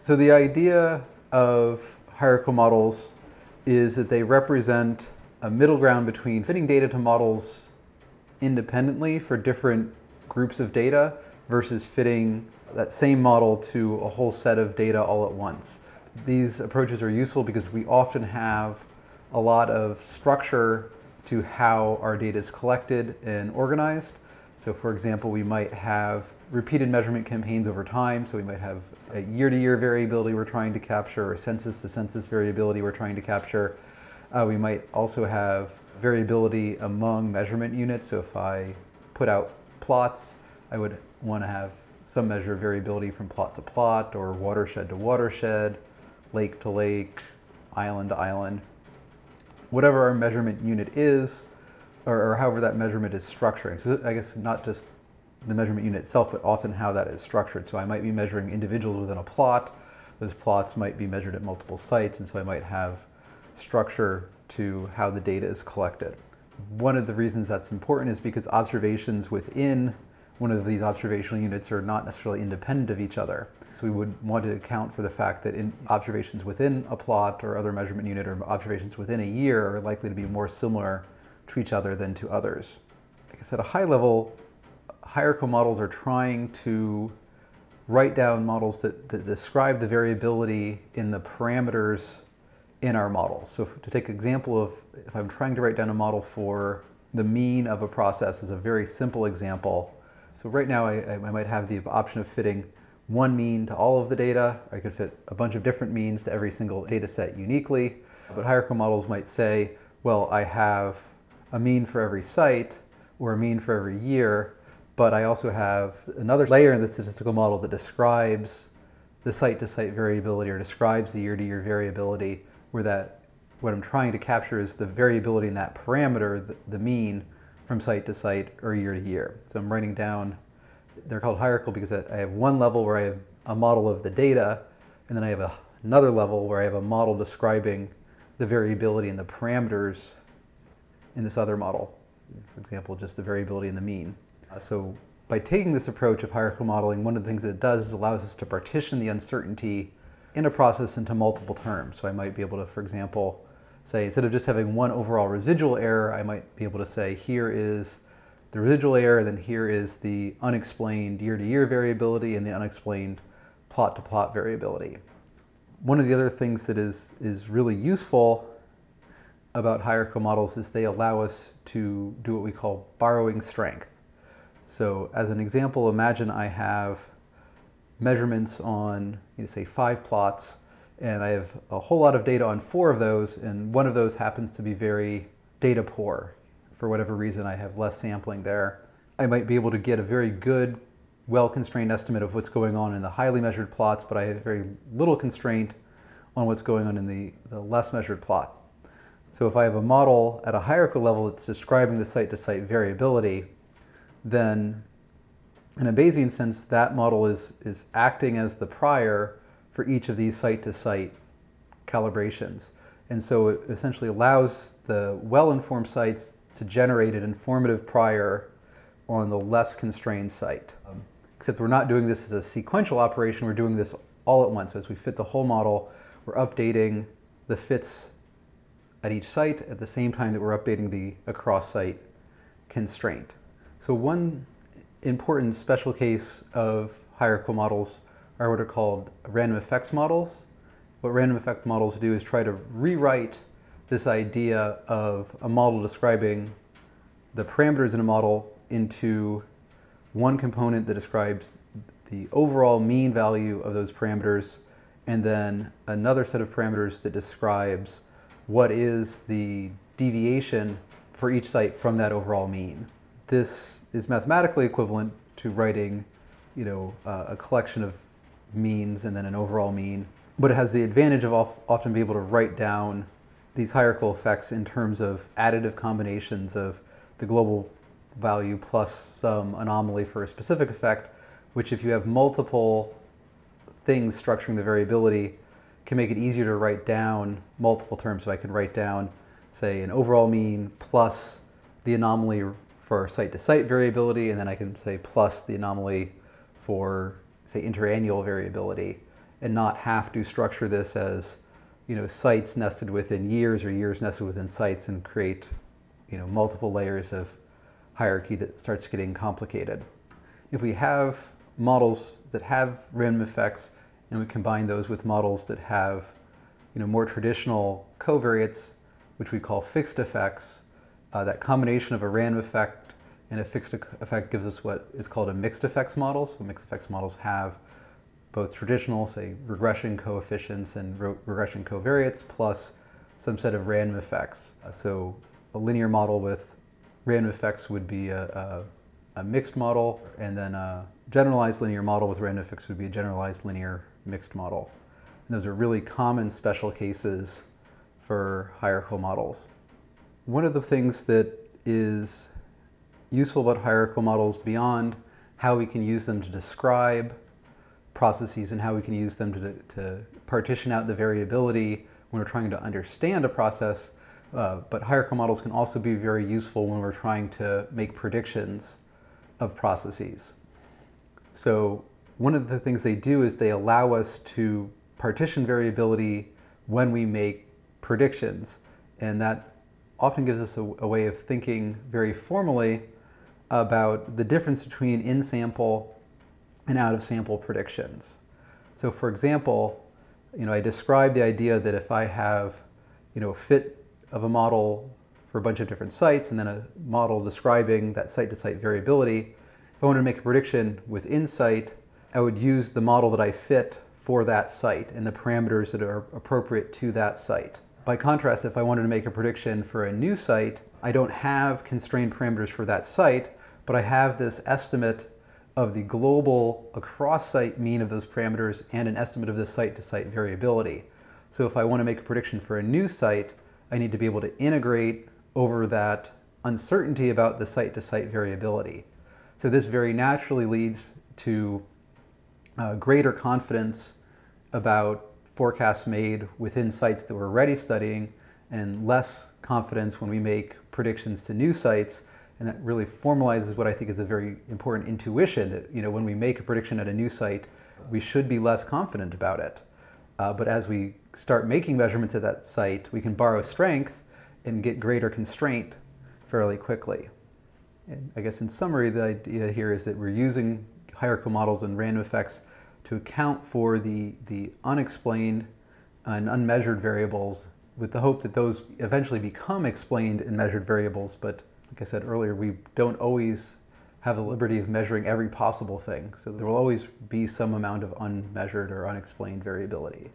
So the idea of hierarchical models is that they represent a middle ground between fitting data to models independently for different groups of data versus fitting that same model to a whole set of data all at once. These approaches are useful because we often have a lot of structure to how our data is collected and organized. So for example, we might have repeated measurement campaigns over time. So we might have a year-to-year -year variability we're trying to capture or census-to-census -census variability we're trying to capture. Uh, we might also have variability among measurement units. So if I put out plots, I would want to have some measure of variability from plot to plot or watershed to watershed, lake to lake, island to island. Whatever our measurement unit is, or, or however that measurement is structuring. So I guess not just the measurement unit itself, but often how that is structured. So I might be measuring individuals within a plot. Those plots might be measured at multiple sites, and so I might have structure to how the data is collected. One of the reasons that's important is because observations within one of these observational units are not necessarily independent of each other. So we would want to account for the fact that observations within a plot or other measurement unit or observations within a year are likely to be more similar to each other than to others. Like I at a high level, hierarchical models are trying to write down models that, that describe the variability in the parameters in our model. So if, to take an example of, if I'm trying to write down a model for the mean of a process is a very simple example, so right now I, I might have the option of fitting one mean to all of the data. I could fit a bunch of different means to every single data set uniquely. But hierarchical models might say, well, I have a mean for every site or a mean for every year, but I also have another layer in the statistical model that describes the site-to-site -site variability or describes the year-to-year -year variability where that what I'm trying to capture is the variability in that parameter, the, the mean, from site to site or year to year. So I'm writing down, they're called hierarchical because I have one level where I have a model of the data, and then I have a, another level where I have a model describing the variability in the parameters in this other model. For example, just the variability in the mean. Uh, so by taking this approach of hierarchical modeling, one of the things that it does is allows us to partition the uncertainty in a process into multiple terms. So I might be able to, for example, say instead of just having one overall residual error, I might be able to say here is the residual error, and then here is the unexplained year-to-year -year variability and the unexplained plot-to-plot -plot variability. One of the other things that is, is really useful about hierarchical models is they allow us to do what we call borrowing strength. So as an example, imagine I have measurements on, you know, say, five plots, and I have a whole lot of data on four of those, and one of those happens to be very data poor. For whatever reason, I have less sampling there. I might be able to get a very good, well-constrained estimate of what's going on in the highly measured plots, but I have very little constraint on what's going on in the, the less measured plot. So if I have a model at a hierarchical level that's describing the site-to-site -site variability, then in a Bayesian sense, that model is, is acting as the prior for each of these site-to-site -site calibrations. And so it essentially allows the well-informed sites to generate an informative prior on the less constrained site. Um, except we're not doing this as a sequential operation, we're doing this all at once. As we fit the whole model, we're updating the fits at each site at the same time that we're updating the across-site constraint. So one important special case of hierarchical models are what are called random effects models. What random effect models do is try to rewrite this idea of a model describing the parameters in a model into one component that describes the overall mean value of those parameters and then another set of parameters that describes what is the deviation for each site from that overall mean. This is mathematically equivalent to writing you know, uh, a collection of means and then an overall mean. But it has the advantage of often being able to write down these hierarchical effects in terms of additive combinations of the global value plus some anomaly for a specific effect, which if you have multiple things structuring the variability, can make it easier to write down multiple terms. So I can write down, say, an overall mean plus the anomaly for site-to-site -site variability, and then I can say plus the anomaly for say interannual variability. and not have to structure this as you know, sites nested within years or years nested within sites and create you know, multiple layers of hierarchy that starts getting complicated. If we have models that have random effects and we combine those with models that have you know, more traditional covariates, which we call fixed effects, uh, that combination of a random effect and a fixed effect gives us what is called a mixed effects model. So mixed effects models have both traditional, say, regression coefficients and regression covariates, plus some set of random effects. Uh, so a linear model with random effects would be a, a, a, mixed model, and then a generalized linear model with random effects would be a generalized linear mixed model. And those are really common special cases for hierarchical models. One of the things that is useful about hierarchical models beyond how we can use them to describe processes and how we can use them to, to partition out the variability when we're trying to understand a process. Uh, but hierarchical models can also be very useful when we're trying to make predictions of processes. So one of the things they do is they allow us to partition variability when we make predictions. And that often gives us a, a way of thinking very formally about the difference between in-sample and out-of-sample predictions. So for example, you know, I described the idea that if I have, you know, a fit of a model for a bunch of different sites and then a model describing that site-to-site -site variability, if I wanted to make a prediction with insight, I would use the model that I fit for that site and the parameters that are appropriate to that site. By contrast, if I wanted to make a prediction for a new site, I don't have constrained parameters for that site, but I have this estimate of the global across-site mean of those parameters and an estimate of the site-to-site -site variability. So if I want to make a prediction for a new site, I need to be able to integrate over that uncertainty about the site-to-site -site variability. So this very naturally leads to uh, greater confidence about forecasts made within sites that we're already studying and less confidence when we make predictions to new sites. And that really formalizes what I think is a very important intuition that, you know, when we make a prediction at a new site, we should be less confident about it. Uh, but as we start making measurements at that site, we can borrow strength and get greater constraint fairly quickly. And I guess in summary, the idea here is that we're using hierarchical models and random effects to account for the, the unexplained and unmeasured variables with the hope that those eventually become explained and measured variables. But like I said earlier, we don't always have the liberty of measuring every possible thing. So there will always be some amount of unmeasured or unexplained variability.